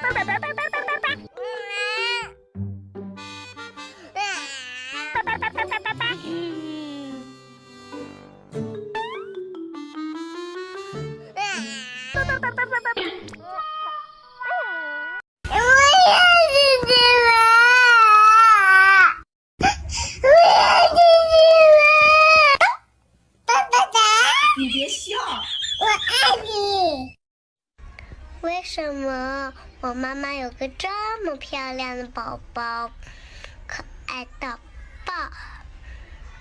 爸爸爸爸爸爸爸爸，嗯。爸爸爸爸爸爸爸爸，嗯。爸爸爸爸爸爸爸爸，爸爸爸，你别笑。我爱。为什么我妈妈有个这么漂亮的宝宝可爱到